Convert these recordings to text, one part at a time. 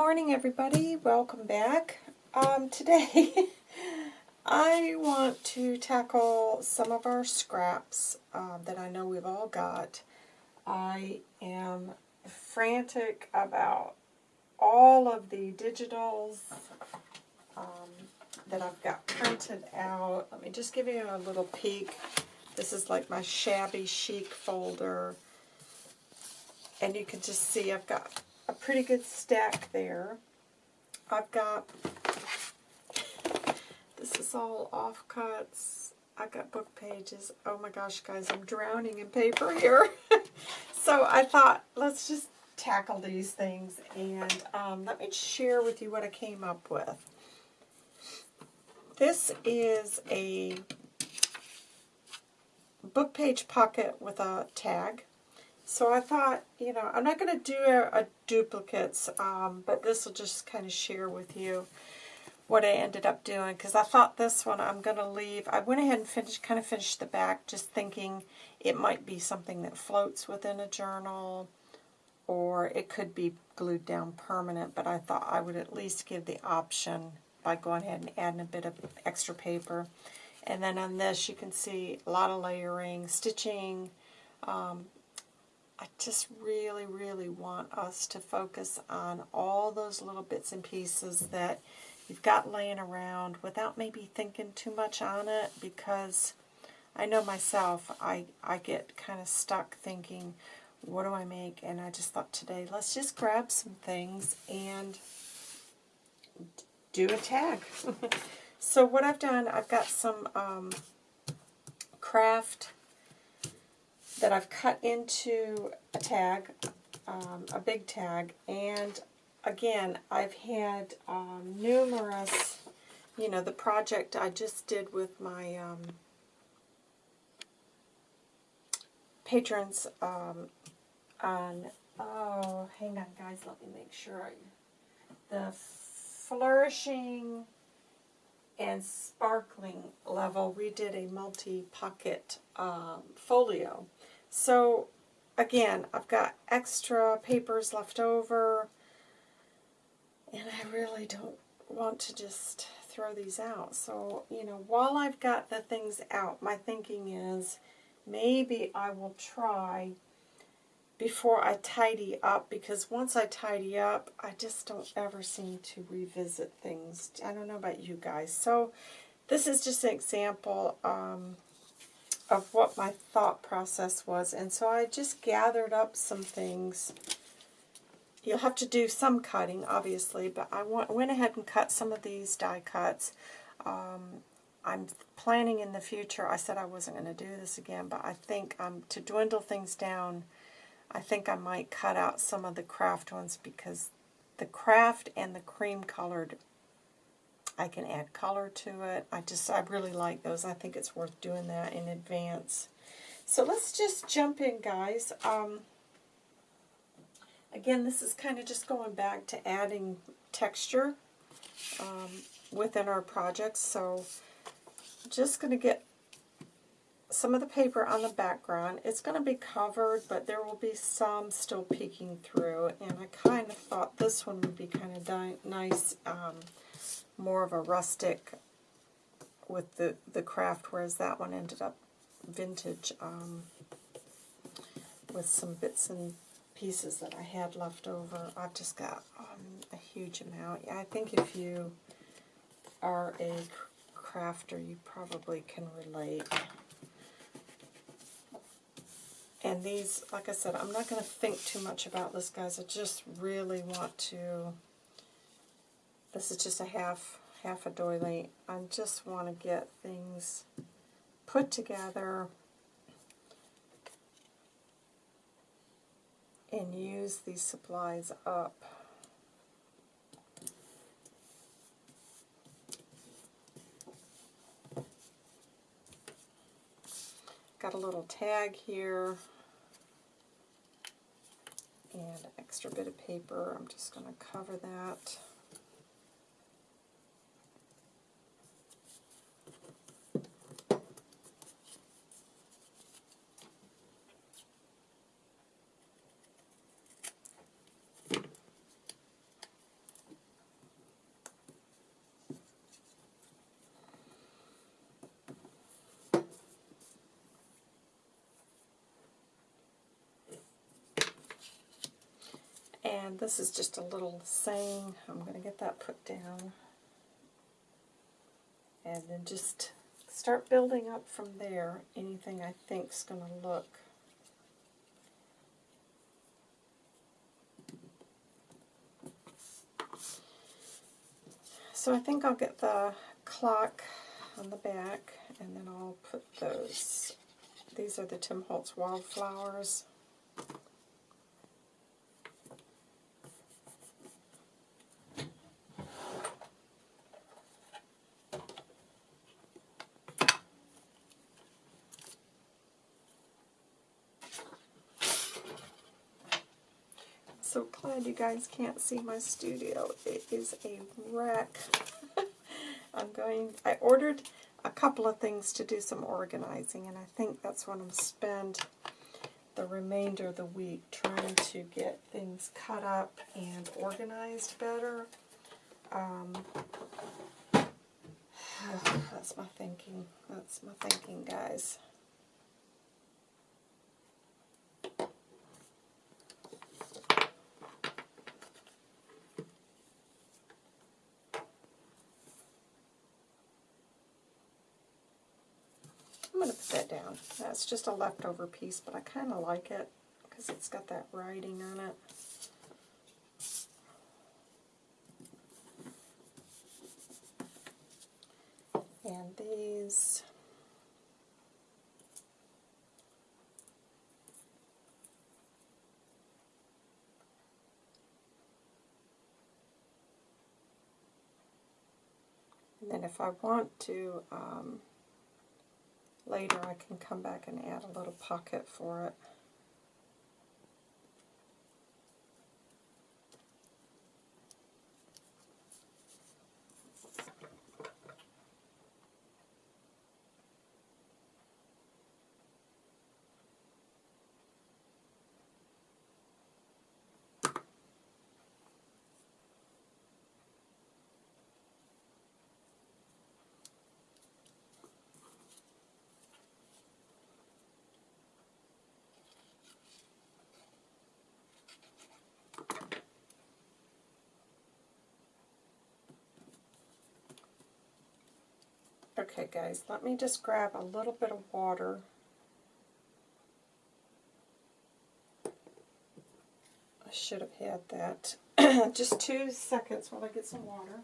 morning, everybody. Welcome back. Um, today, I want to tackle some of our scraps um, that I know we've all got. I am frantic about all of the digitals um, that I've got printed out. Let me just give you a little peek. This is like my shabby chic folder. And you can just see I've got a pretty good stack there. I've got, this is all offcuts. I've got book pages. Oh my gosh, guys, I'm drowning in paper here. so I thought, let's just tackle these things. And um, let me share with you what I came up with. This is a book page pocket with a tag. So I thought, you know, I'm not going to do a, a duplicates, um, but this will just kind of share with you what I ended up doing, because I thought this one I'm going to leave. I went ahead and finished, kind of finished the back, just thinking it might be something that floats within a journal, or it could be glued down permanent, but I thought I would at least give the option by going ahead and adding a bit of extra paper. And then on this, you can see a lot of layering, stitching, um, I just really, really want us to focus on all those little bits and pieces that you've got laying around without maybe thinking too much on it because I know myself, I, I get kind of stuck thinking, what do I make? And I just thought today, let's just grab some things and do a tag. so what I've done, I've got some um, craft that I've cut into a tag, um, a big tag, and again, I've had um, numerous, you know, the project I just did with my um, patrons um, on, oh, hang on guys, let me make sure I, the flourishing and sparkling level, we did a multi-pocket um, folio. So again, I've got extra papers left over, and I really don't want to just throw these out. So, you know, while I've got the things out, my thinking is maybe I will try before I tidy up, because once I tidy up, I just don't ever seem to revisit things. I don't know about you guys. So this is just an example. Um, of what my thought process was. And so I just gathered up some things. You'll have to do some cutting, obviously, but I went ahead and cut some of these die cuts. Um, I'm planning in the future, I said I wasn't going to do this again, but I think um, to dwindle things down, I think I might cut out some of the craft ones because the craft and the cream colored I can add color to it. I just, I really like those. I think it's worth doing that in advance. So let's just jump in, guys. Um, again, this is kind of just going back to adding texture um, within our projects. So just going to get some of the paper on the background. It's going to be covered, but there will be some still peeking through. And I kind of thought this one would be kind of nice um, more of a rustic with the, the craft, whereas that one ended up vintage um, with some bits and pieces that I had left over. I've just got um, a huge amount. I think if you are a crafter, you probably can relate. And these, like I said, I'm not going to think too much about this, guys. I just really want to this is just a half, half a doily. I just want to get things put together and use these supplies up. Got a little tag here and an extra bit of paper. I'm just going to cover that. And this is just a little saying. I'm going to get that put down. And then just start building up from there. Anything I think's going to look. So I think I'll get the clock on the back and then I'll put those. These are the Tim Holtz wildflowers. So glad you guys can't see my studio. It is a wreck. I'm going, I ordered a couple of things to do some organizing, and I think that's what I'm spend the remainder of the week trying to get things cut up and organized better. Um, that's my thinking. That's my thinking, guys. I'm going to put that down. That's just a leftover piece, but I kind of like it because it's got that writing on it. And these... And then if I want to, um, later I can come back and add a little pocket for it. Okay guys, let me just grab a little bit of water. I should have had that. just two seconds while I get some water.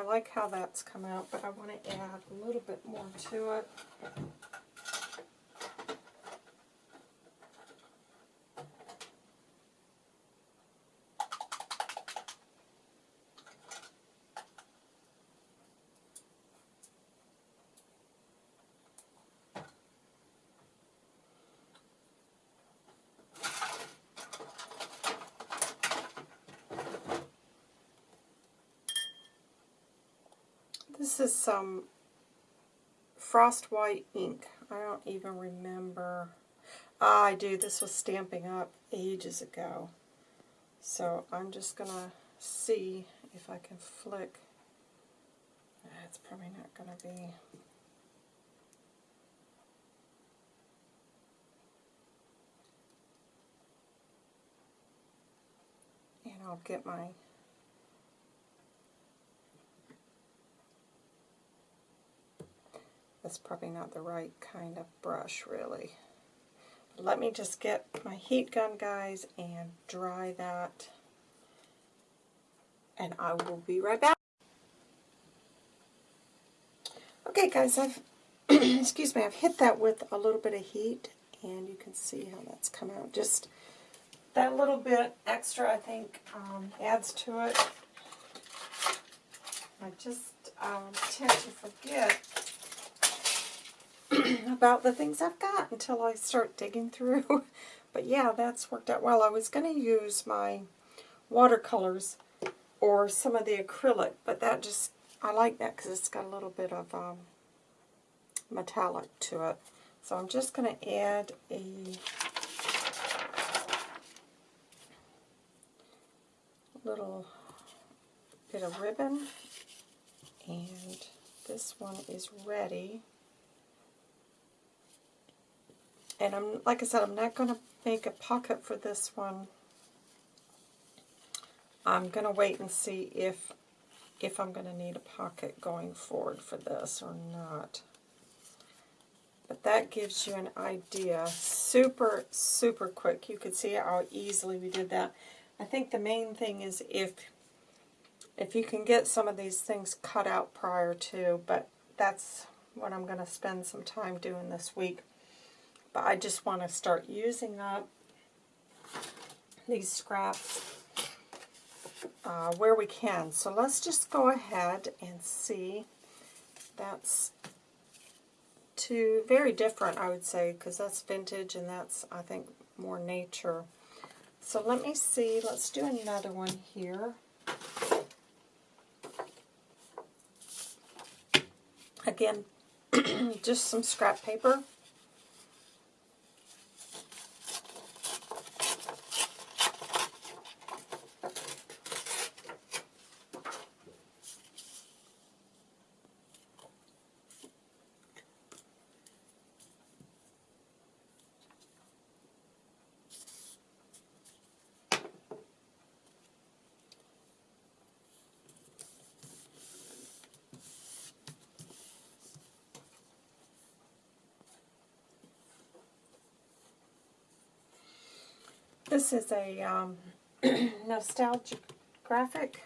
I like how that's come out, but I want to add a little bit more to it. This is some frost white ink. I don't even remember. Ah, I do. This was Stampin' Up ages ago. So I'm just going to see if I can flick. That's probably not going to be... And I'll get my That's probably not the right kind of brush, really. Let me just get my heat gun, guys, and dry that. And I will be right back. Okay, guys, I've, excuse me, I've hit that with a little bit of heat, and you can see how that's come out. Just that little bit extra, I think, um, adds to it. I just um, tend to forget about the things I've got until I start digging through. but yeah, that's worked out well. I was going to use my watercolors or some of the acrylic, but that just, I like that because it's got a little bit of um, metallic to it. So I'm just going to add a little bit of ribbon. And this one is ready. And I'm, like I said, I'm not going to make a pocket for this one. I'm going to wait and see if if I'm going to need a pocket going forward for this or not. But that gives you an idea. Super, super quick. You could see how easily we did that. I think the main thing is if if you can get some of these things cut out prior to, but that's what I'm going to spend some time doing this week. But I just want to start using up these scraps uh, where we can. So let's just go ahead and see. That's two very different, I would say, because that's vintage and that's, I think, more nature. So let me see. Let's do another one here. Again, just some scrap paper. This is a um, nostalgic graphic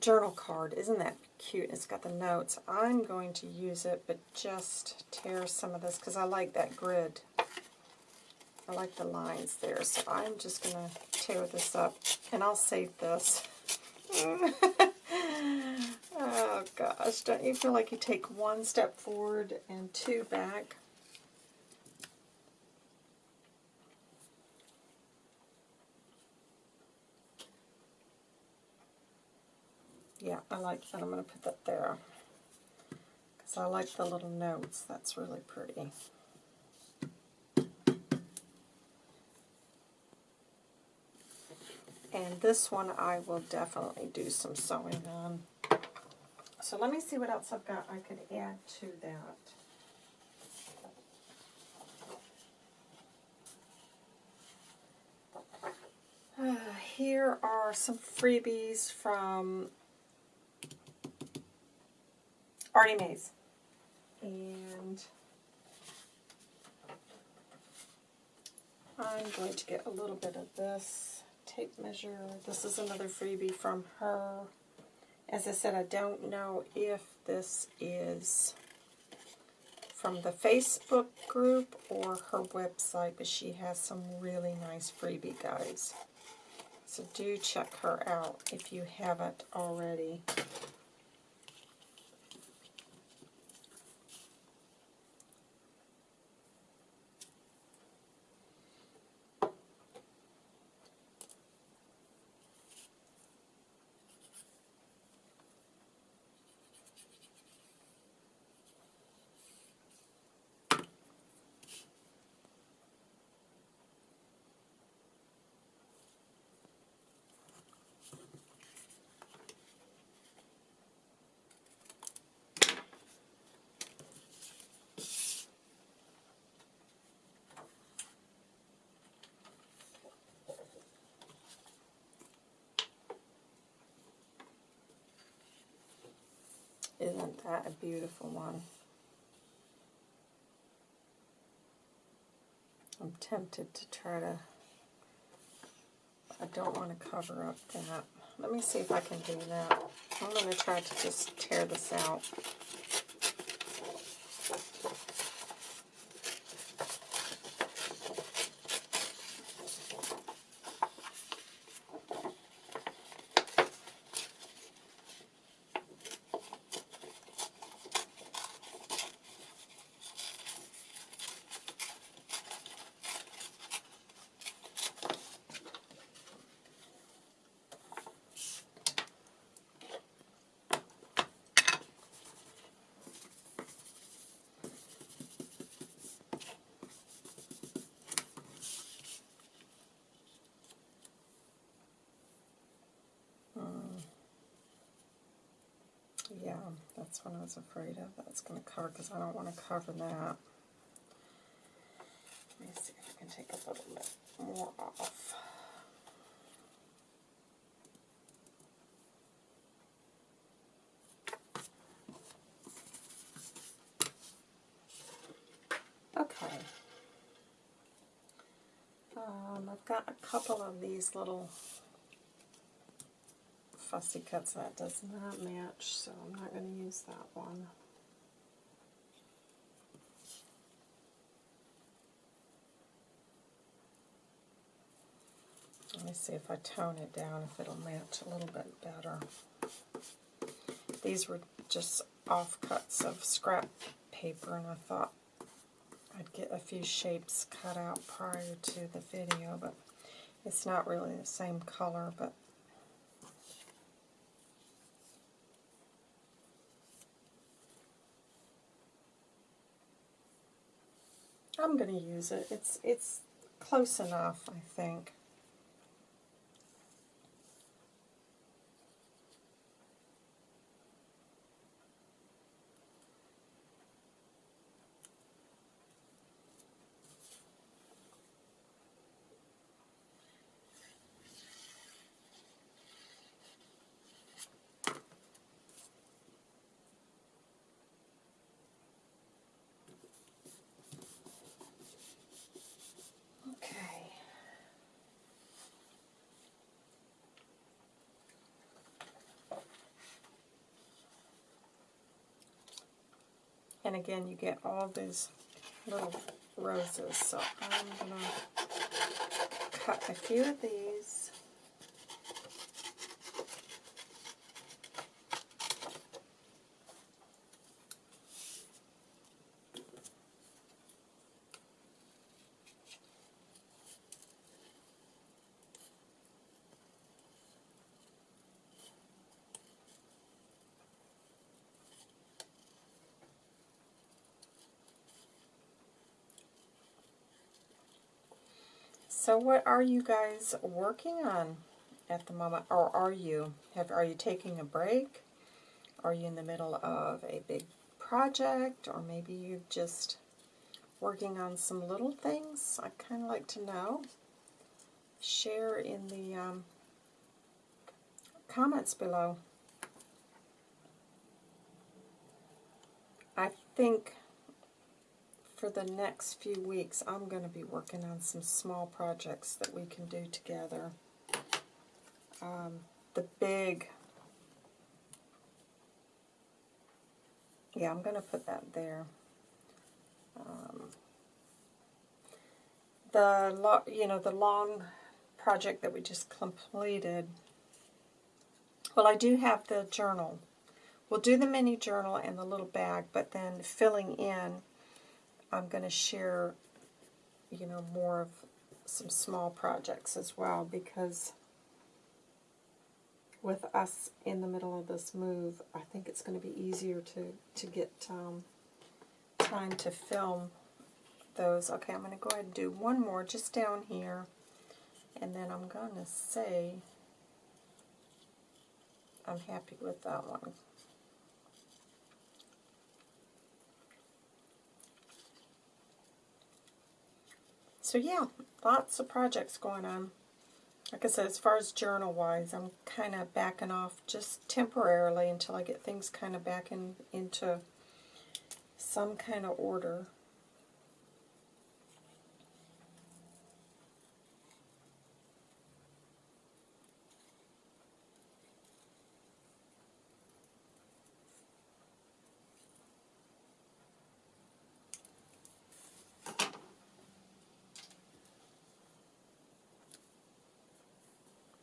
journal card. Isn't that cute? It's got the notes. I'm going to use it, but just tear some of this because I like that grid. I like the lines there, so I'm just going to tear this up, and I'll save this. oh gosh, don't you feel like you take one step forward and two back? Yeah, I like that. I'm going to put that there. Because I like the little notes. That's really pretty. And this one I will definitely do some sewing on. So let me see what else I've got I could add to that. Uh, here are some freebies from Artie Mays. And I'm going to get a little bit of this tape measure. This is another freebie from her. As I said, I don't know if this is from the Facebook group or her website, but she has some really nice freebie guides. So do check her out if you haven't already. Isn't that a beautiful one? I'm tempted to try to, I don't want to cover up that. Let me see if I can do that. I'm going to try to just tear this out. That's what I was afraid of. That's going to cover because I don't want to cover that. Let me see if I can take a little bit more off. Okay. Um, I've got a couple of these little fussy cuts that does not match, so I'm not going to use that one. Let me see if I tone it down, if it'll match a little bit better. These were just offcuts of scrap paper, and I thought I'd get a few shapes cut out prior to the video, but it's not really the same color, but I'm going to use it. It's it's close enough, I think. Okay. And again, you get all these little roses, so I'm going to cut a few of these. So what are you guys working on at the moment? Or are you? Have Are you taking a break? Are you in the middle of a big project? Or maybe you're just working on some little things? I'd kind of like to know. Share in the um, comments below. I think for the next few weeks, I'm going to be working on some small projects that we can do together. Um, the big, yeah, I'm going to put that there. Um, the you know the long project that we just completed. Well, I do have the journal. We'll do the mini journal and the little bag, but then filling in I'm going to share, you know, more of some small projects as well because with us in the middle of this move, I think it's going to be easier to, to get um, time to film those. Okay, I'm going to go ahead and do one more just down here, and then I'm going to say I'm happy with that one. So yeah, lots of projects going on. Like I said, as far as journal-wise, I'm kind of backing off just temporarily until I get things kind of back in, into some kind of order.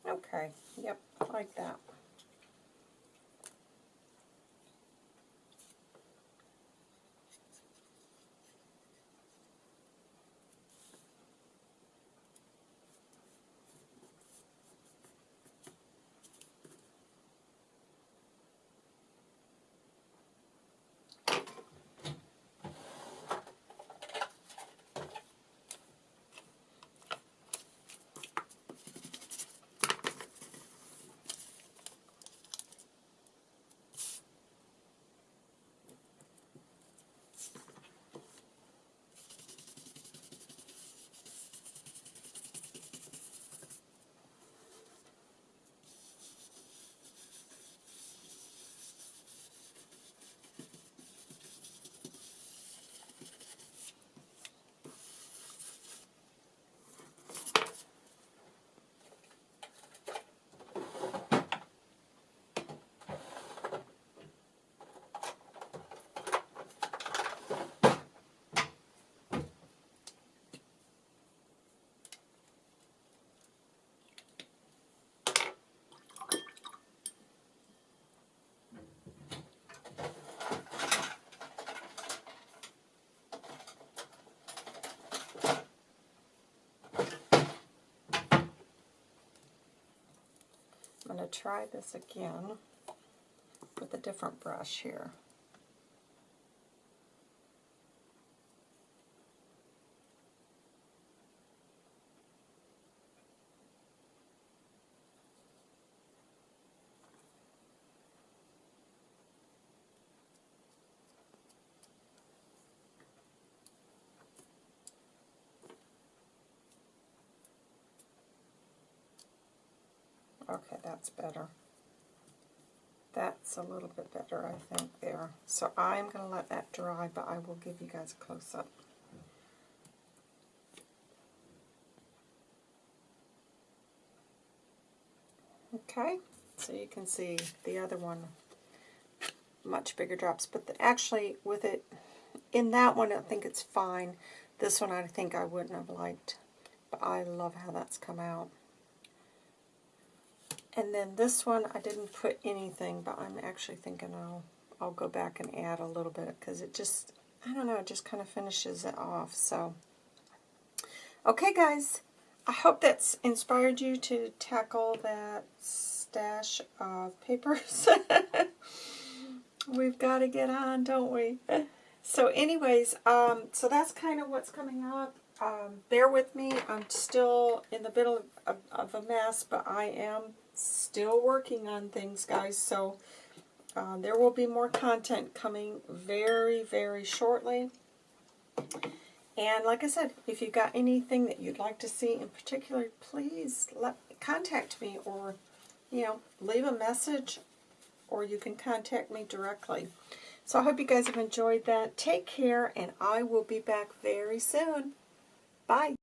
Okay, yep, like that. Try this again with a different brush here. Okay, that's better. That's a little bit better, I think, there. So I'm going to let that dry, but I will give you guys a close-up. Okay, so you can see the other one, much bigger drops. But the, actually, with it, in that one, I think it's fine. This one, I think I wouldn't have liked. But I love how that's come out. And then this one, I didn't put anything, but I'm actually thinking I'll, I'll go back and add a little bit because it just, I don't know, it just kind of finishes it off. So, okay guys, I hope that's inspired you to tackle that stash of papers. We've got to get on, don't we? So anyways, um, so that's kind of what's coming up. Um, bear with me. I'm still in the middle of, of a mess, but I am still working on things, guys. So uh, there will be more content coming very, very shortly. And like I said, if you got anything that you'd like to see in particular, please let contact me or, you know, leave a message or you can contact me directly. So I hope you guys have enjoyed that. Take care, and I will be back very soon. Bye.